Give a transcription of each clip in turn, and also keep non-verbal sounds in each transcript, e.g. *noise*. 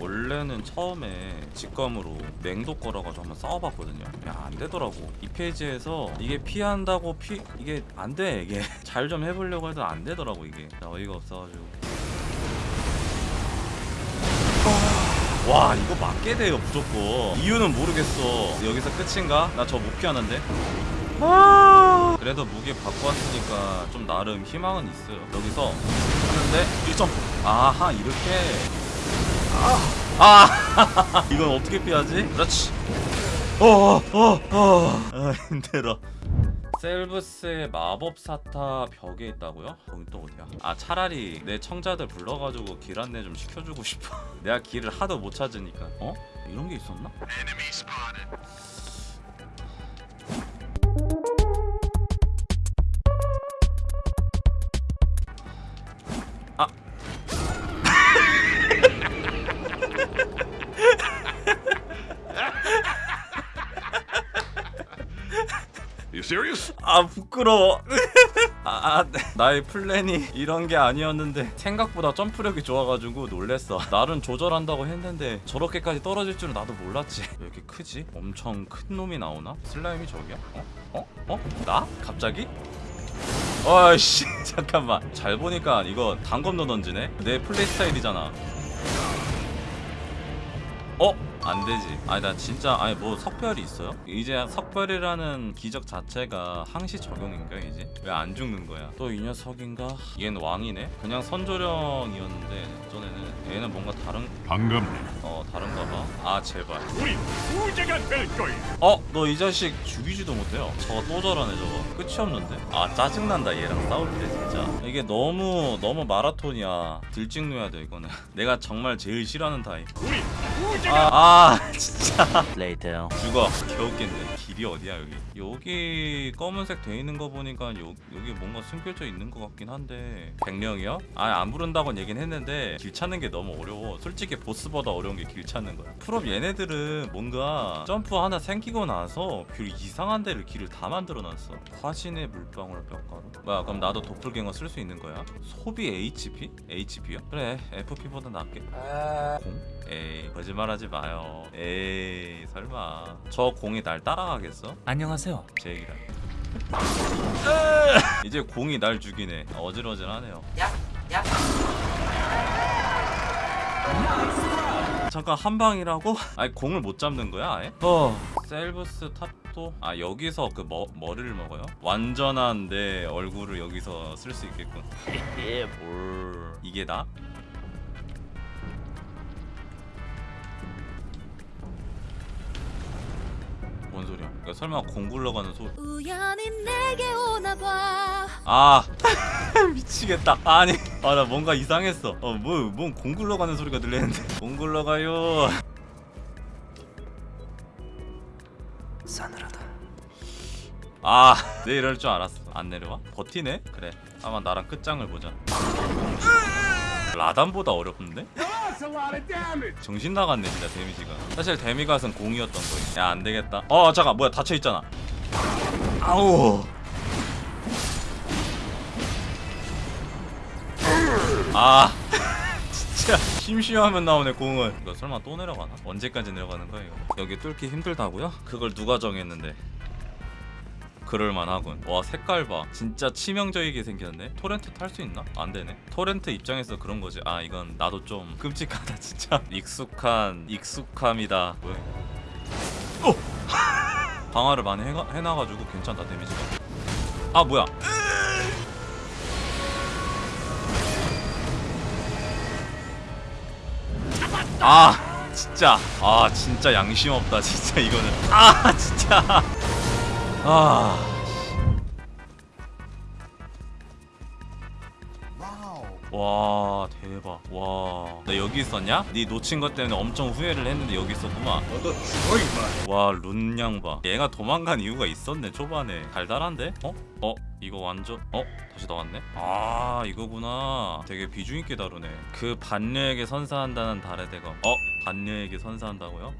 원래는 처음에 직감으로 맹도 걸어가지고 한번 싸워봤거든요. 야 안되더라고. 이 페이지에서 이게 피한다고 피 이게 안돼 이게. *laughs* 잘 좀 해보려고 해도 안되더라고 이게. 나 어이가 없어가지고 와 이거 맞게 돼요 무조건. 이유는 모르겠어. 여기서 끝인가? 나 저 못 피하는데. 아! 그래도 무기 바꿔 왔으니까 좀 나름 희망은 있어요. 여기서 하는데 1점. 아하 이렇게. 아! *laughs* 이건 어떻게 피하지? 그렇지. 어어어 어, 아 *laughs* 힘들어 셀브스의 마법사타 벽에 있다고요? 거기 또 어디야? 아 차라리 내 청자들 불러가지고 길 안내 좀 시켜주고 싶어 *laughs* 내가 길을 하도 못 찾으니까 어? 이런 게 있었나? Serious? 아 부끄러워 *laughs* 아, 아, 나의 플랜이 이런 게 아니었는데 생각보다 점프력이 좋아가지고 놀랬어 나름 조절한다고 했는데 저렇게까지 떨어질 줄은 나도 몰랐지 왜 이렇게 크지? 엄청 큰 놈이 나오나? 슬라임이 저기야? 어? 어? 어? 나? 갑자기? 어이씨 *laughs* 잠깐만 잘 보니까 이거 단검도 던지네? 내 플레이 스타일이잖아 어? 안 되지. 아니 나 진짜 아니 뭐 석별이 있어요? 이제 석별이라는 기적 자체가 항시 적용인가 이제? 왜 안 죽는 거야? 또 이 녀석인가? 얘는 왕이네. 그냥 선조령이었는데 전에는 얘는 뭔가 다른 반갑네. 어 다른가 봐. 아 제발. 우리 부자가 될 거야. 어? 너 이 자식 죽이지도 못해요 저거 또 저러네 저거 끝이 없는데? 아 짜증난다 얘랑 싸울 때 진짜 이게 너무 너무 마라톤이야 들찍노야 돼 이거는 *laughs* 내가 정말 제일 싫어하는 타입 우리 부자가 아, 아 진짜 Later. 죽어 겨우겠네 길이 어디야 여기 여기 검은색 돼 있는 거 보니까 요, 여기 뭔가 숨겨져 있는 것 같긴 한데 백령이요? 아안 부른다고는 얘긴 했는데 길 찾는 게 너무 어려워 솔직히 보스보다 어려운 게 길 찾는 거야 풀업 얘네들은 뭔가 점프 하나 생기고 나서 길 이상한 데를 길을 다 만들어놨어 화신의 물방울 뼈가루 뭐야 그럼 나도 도플갱어 쓸 수 있는 거야? 소비 HP? HP요? 그래 FP보다 낫게 공? 에이 거짓말하지 마요 에이 설마 저 공이 날 따라가겠어? 안녕하세요. 제 얘기라 *laughs* 이제 공이 날 죽이네 어질어질하네요 야, 야. 잠깐 한 방이라고? *laughs* 아니 공을 못 잡는 거야 아예? 어 셀브스 탑도 아 여기서 그 머, 머리를 먹어요? 완전한 내 얼굴을 여기서 쓸 수 있겠군 *laughs* 올 이게 나? 뭔 소리야? 야, 설마 공 굴러가는 소리 우연히 내게 오나봐 아 *laughs* 미치겠다 아니 아 나 뭔가 이상했어 어뭐뭔 공 굴러가는 소리가 들리는데 *laughs* 공 굴러가요 싸늘하다. 아 내 이럴 줄 알았어 안 내려와? 버티네? 그래 아마 나랑 끝장을 보자 라단보다 어렵는데? 정신 나갔네 진짜 데미지가. 사실 데미갓은 공이었던 거야 야 안되겠다. 어 잠깐 뭐야 닫혀있잖아. 아우. 아. *laughs* 진짜 심심하면 나오네 공은. 이거 설마 또 내려가나? 언제까지 내려가는 거야 이거? 여기 뚫기 힘들다고요? 그걸 누가 정했는데 그럴만하군. 와 색깔 봐. 진짜 치명적이게 생겼네. 토렌트 탈 수 있나? 안되네. 토렌트 입장에서 그런 거지. 아 이건 나도 좀 끔찍하다 *laughs* 진짜. 익숙한 익숙함이다. 이거 어! *laughs* 방어를 많이 해가, 해놔가지고 괜찮다 데미지가. 아 뭐야? 아 진짜. 아 진짜 양심 없다 진짜 이거는. 아 진짜 아 와 대박 와 나 여기 있었냐? 네 놓친 것 때문에 엄청 후회를 했는데 여기 있었구만 너도 죽어 임마. 와 룬양 봐 얘가 도망간 이유가 있었네 초반에 달달한데? 어? 어? 이거 완전 어? 다시 나왔네? 아 이거구나 되게 비중 있게 다루네 그 반려에게 선사한다는 달의 대검 어? 반려에게 선사한다고요?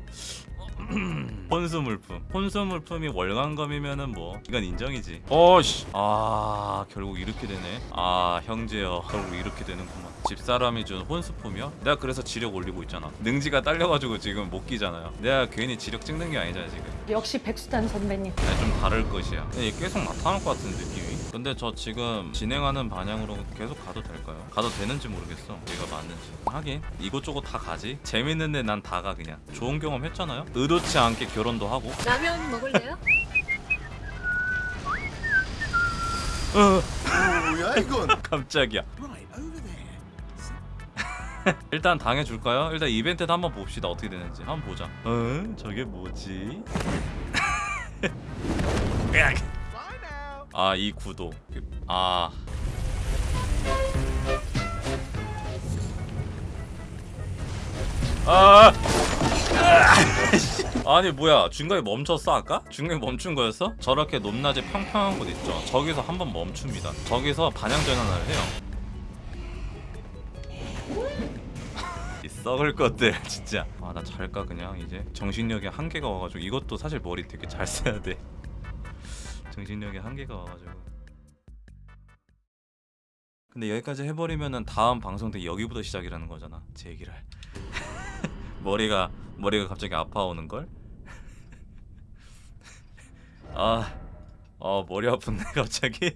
*clears throat* 어? 혼수 물품 혼수 물품이 월간검이면은 뭐 이건 인정이지 어씨 아 결국 이렇게 되네 아 형제여 결국 이렇게 되는구만 집사람이 준 혼수품이요? 내가 그래서 지력 올리고 있잖아 능지가 딸려가지고 지금 못 끼잖아요 내가 괜히 지력 찍는 게 아니잖아 지금 역시 백수단 선배님. 네, 좀 다를 것이야. 계속 나타날 것 같은 느낌이. 근데 저 지금 진행하는 방향으로 계속 가도 될까요? 가도 되는지 모르겠어. 얘가 맞는지. 하긴 이곳저곳 다 가지. 재밌는데 난 다 가 그냥. 좋은 경험 했잖아요. 의도치 않게 결혼도 하고. 라면 먹을래요? 뭐야 이건? *laughs* 깜짝이야. *laughs* 일단 당해줄까요? 일단 이벤트도 한번 봅시다 어떻게 되는지 한번 보자 어? 저게 뭐지? *laughs* 아 이 구도 아. 아! *laughs* 아니 뭐야. 중간에 멈췄어 아까? 중간에 멈춘 거였어? 저렇게 높낮이 평평한 곳 있죠? 저기서 한번 멈춥니다. 저기서 반향 전환을 해요. 이 썩을 것들 *laughs* 진짜. 아 나 잘까 그냥 이제? 정신력에 한계가 와가지고 이것도 사실 머리 되게 잘 써야 돼 정신력에 한계가 와가지고. 근데 여기까지 해버리면은 다음 방송 때 여기부터 시작이라는 거잖아 제 얘기를. *laughs* 머리가 머리가 갑자기 아파오는 걸? *laughs* 아, 어 머리 아픈데 *laughs* 갑자기